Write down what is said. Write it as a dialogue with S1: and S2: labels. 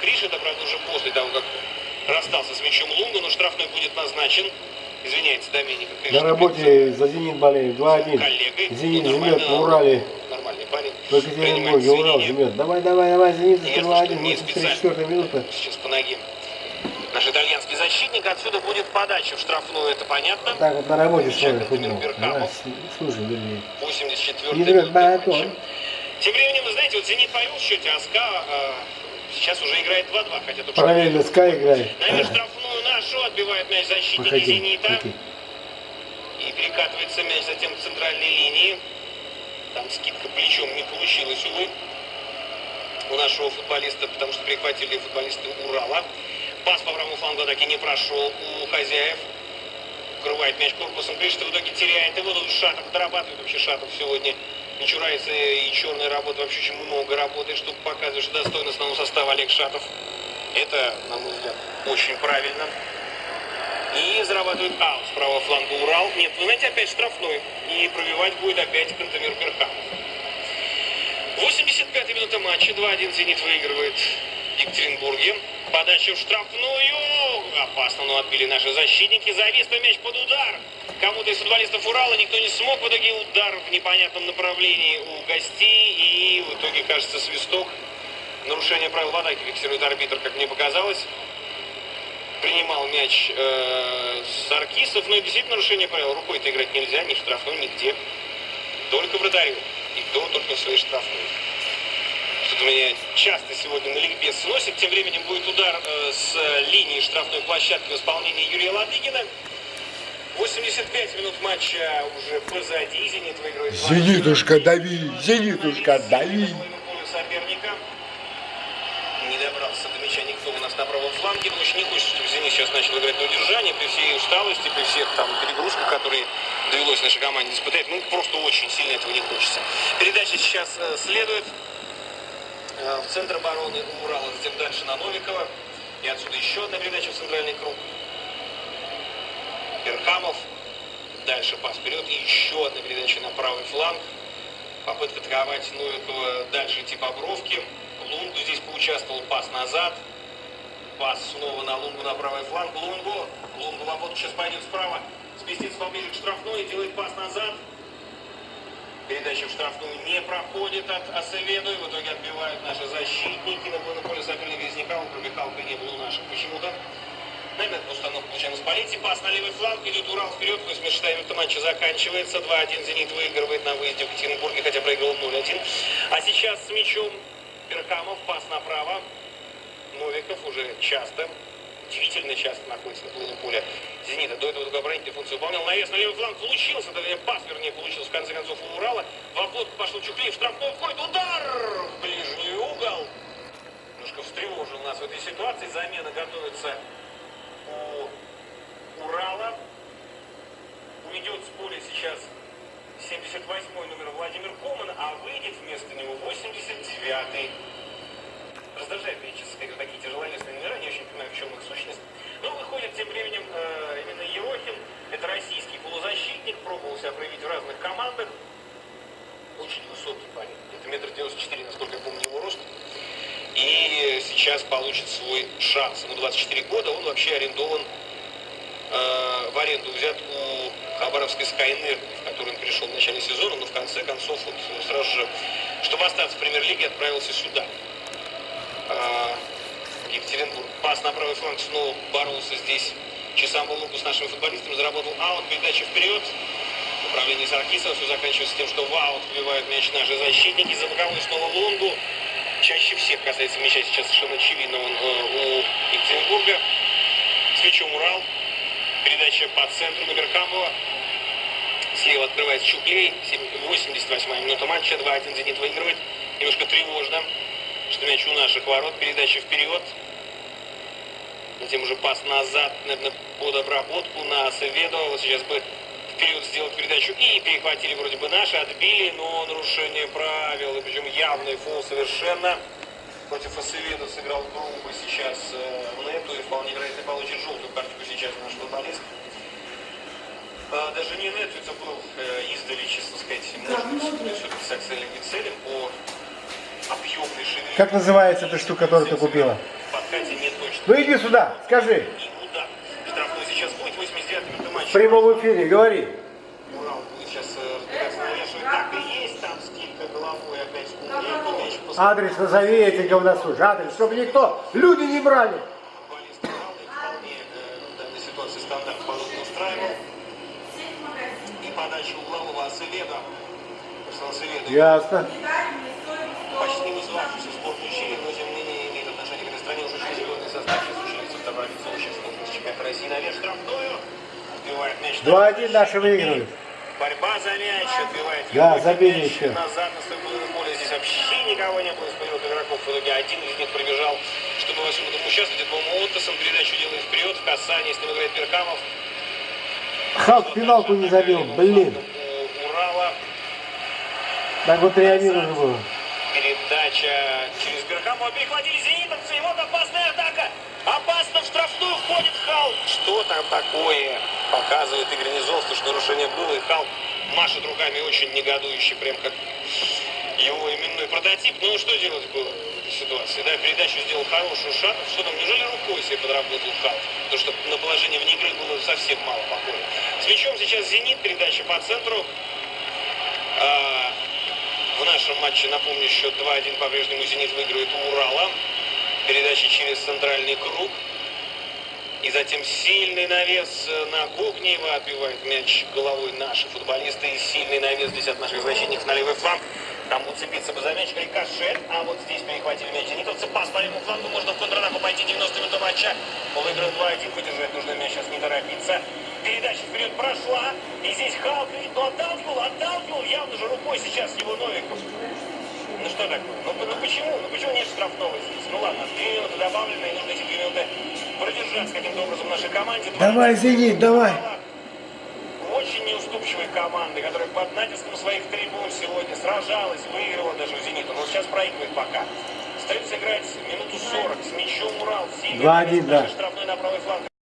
S1: Криш, это, правда, уже после того, как расстался с мячом Лунга, но штрафной будет назначен. Извиняется, Доменика.
S2: На работе за «Зенит» болеем. 2-1.
S1: Коллегой.
S2: «Зенит»
S1: Ну,
S2: жмет на Урале.
S1: Нормальный парень.
S2: В Екатеринбурге Урал жмет. Давай, давай, давай, «Зенит» за
S1: Ясно,
S2: 2-1.
S1: что не
S2: 84 минута.
S1: Сейчас по ноге. Наш итальянский защитник. Отсюда будет подача в штрафную, это понятно.
S2: Так вот на работе
S1: Замечательно,
S2: смотрит футбол.
S1: Владимир
S2: Да,
S1: Беркамов.
S2: с- слушай, вернее.
S1: 84
S2: Не врет
S1: минута. Тем временем, вы знаете, вот «Зенит» повел в счете, а «СКА» сейчас уже играет 2-2. Хотя что-
S2: Параллельно Скай играет.
S1: Наверное, штрафную нашу отбивает мяч защитники
S2: Выходи,
S1: «Зенита».
S2: выходи.
S1: И перекатывается мяч затем к центральной линии. Там скидка плечом не получилась, увы, у нашего футболиста, потому что перехватили футболисты Урала. Пас по правому флангу атаки не прошел у хозяев. Укрывает мяч корпусом, Кришта в итоге теряет его. Тут Шатов дорабатывает вообще Шатов сегодня. Не и черная работа, вообще очень много работает, чтобы показывать, что достойно основного состава Олег Шатов. Это, на мой взгляд, очень правильно. И зарабатывает аут с правого фланга Урал. Нет, вы знаете, опять штрафной. И пробивать будет опять Кантемир Берхамов. 85-я минута матча. 2-1 «Зенит» выигрывает в Екатеринбурге. Подача в штрафную. Опасно, но отбили наши защитники. Завис мяч под удар. Кому-то из футболистов Урала никто не смог. В итоге удар в непонятном направлении у гостей. И в итоге, кажется, свисток. Нарушение правил в атаке фиксирует арбитр, как мне показалось принимал мяч э, Саркисов, но и действительно нарушение правил. Рукой-то играть нельзя, ни штрафной, нигде. Только вратарю. И то только в своей штрафной. Что-то меня часто сегодня на ликбез сносит. Тем временем будет удар э, с линии штрафной площадки в исполнении Юрия Ладыгина. 85 минут матча уже позади. «Зенит» выигрывает. 2:0.
S2: «Зенитушка, дави! Зенитушка, дави!»
S1: Соперника. Не добрался до мяча никто у нас на правом фланге. Очень не хочется, чтобы «Зенит» сейчас начал играть на удержание при всей усталости, при всех там перегрузках, которые довелось нашей команде испытать. Ну, просто очень сильно этого не хочется. Передача сейчас э, следует э, в центр обороны Урала, затем дальше на Новикова. И отсюда еще одна передача в центральный круг. Беркамов. Дальше пас вперед. Еще одна передача на правый фланг. Попытка атаковать Новикова дальше идти по бровке. Лунгу здесь поучаствовал. Пас назад. Пас снова на Лунгу на правый фланг. Лунгу. Лунгу в обвод сейчас пойдет справа. Сместится поближе к штрафной. Делает пас назад. Передача в штрафную не проходит от Асеведу. И в итоге отбивают наши защитники. На поле поле соперника Визняка. Он пробегал-то не было у наших почему-то. Установка получаем из полиции. Пас на левый фланг. Идет Урал вперед. 86 минута матча заканчивается. 2-1. Зенит выигрывает на выезде в Екатеринбурге, хотя проиграл 0-1. А сейчас с мячом Беркамов. Пас направо. Новиков уже часто, удивительно часто находится на половине поля «Зенита». До этого только оборонительную функцию выполнял. Навес на левый фланг получился, точнее, пас, вернее, получился в конце концов у Урала. В обвод пошел Чухлей, в штрафной входит, удар в ближний угол. Немножко встревожил нас в этой ситуации. Замена готовится у Урала. Уйдет с поля сейчас 78-й номер Владимир Коман, выйдет вместо него 89-й раздражает сказать, вот такие тяжеловесные номера, не очень понимаю, в чем их сущность. Но выходит тем временем э, именно Ерохин, это российский полузащитник, пробовал себя проявить в разных командах. Очень высокий парень, это метр девяносто четыре, насколько я помню его рост. И сейчас получит свой шанс. Ему 24 года, он вообще арендован, э, в аренду взят у Хабаровской Скайнер, в которую он пришел в начале сезона, но в конце концов вот сразу же, чтобы остаться в премьер-лиге, отправился сюда. А, Екатеринбург. Пас на правый фланг снова боролся здесь часам луку с нашими футболистами. Заработал аут, передача вперед. Управление Саркисова. Все заканчивается тем, что в аут вбивают мяч наши защитники. За боковой снова Лунгу. Чаще всех касается мяча сейчас совершенно очевидно он э, у Екатеринбурга. С мячом Урал. Передача по центру на Беркамова. Слева открывается Чуклей. 88 минута матча. 2-1 «Зенит» выигрывает. Немножко тревожно что мяч у наших ворот, передача вперед. Затем уже пас назад, наверное, под обработку на Севедо. Вот сейчас бы вперед сделать передачу. И перехватили вроде бы наши, отбили, но нарушение правил. И причем явный фол совершенно. Против Асеведа сыграл грубо сейчас э, И вполне вероятно получит желтую карточку сейчас наш футболист. А, даже не это был э, издали, честно сказать, может быть, все-таки с целями по объемной ширине.
S2: Как называется эта штука, которую ты купила?
S1: По не точно.
S2: Ну иди сюда, скажи.
S1: Штрафной сейчас будет 89 минуты
S2: В
S1: матча.
S2: прямом эфире, говори.
S1: Урал будет сейчас э, разбираться на Лешеве. Так и есть, там скидка головой опять в
S2: Адрес назови этих говносуж. Адрес, чтобы никто, люди не брали.
S1: И подача углового Асеведа.
S2: Ясно.
S1: почти вызвавшийся в сборную Чили, но тем не менее имеет отношение к этой стране уже очень серьезный состав. Сейчас ученица второй сейчас с чемпионата России наверх штрафную. Отбивает мяч.
S2: 2-1 наши выиграли.
S1: Борьба за мяч, отбивает
S2: Да, забили
S1: мяч
S2: еще.
S1: назад на половину поля. Здесь вообще никого не было из боевых игроков. В итоге один из них пробежал, чтобы во всем этом участвовать. Это, по-моему, Оттосон передачу делает вперед, в касании, с ним играет Беркамов.
S2: Халк пеналку не забил, блин. Так вот 3-1 уже было.
S1: Передача через Беркамова перехватили зенитовцы. И вот опасная атака. Опасно в штрафную входит Халк. Что там такое? Показывает Игорь Низовский, что нарушение было. И Халк машет руками очень негодующий, прям как его именной прототип. Ну что делать было в этой ситуации? Да, передачу сделал хорошую Шатов. Что там, неужели рукой себе подработал Халк? Потому что на положение вне игры было совсем мало покоя. С мячом сейчас Зенит, передача по центру. А, в нашем матче, напомню, счет 2-1 по-прежнему «Зенит» выигрывает у Урала. Передача через центральный круг. И затем сильный навес э, на Кухнева. Отбивает мяч головой наши футболисты. И сильный навес здесь от наших защитников на левый фланг. Там уцепиться бы за мяч рикошет. А вот здесь перехватили мяч зенитовцы. Пас по левому флангу. Можно в контратаку пойти 90 минут матча. Пол игры 2-1. Выдержать нужно мяч. Сейчас не торопиться. Передача вперед прошла. И здесь Халк, ну отталкивал, отталкивал. Явно же рукой сейчас его Новиков. Ну что такое? Ну, ну почему? Ну почему нет штрафного здесь? Ну ладно, две минуты добавлены, и нужно эти две минуты продержаться каким-то образом нашей команде.
S2: Давай, Зенит, давай.
S1: Очень неуступчивой команды, которая под натиском своих трибун сегодня сражалась, выиграла даже у «Зенита». Но сейчас проигрывает пока. Остается играть минуту 40 с мячом Урал. Сильный
S2: Два-один,
S1: навес,
S2: да.
S1: Штрафной на правый фланг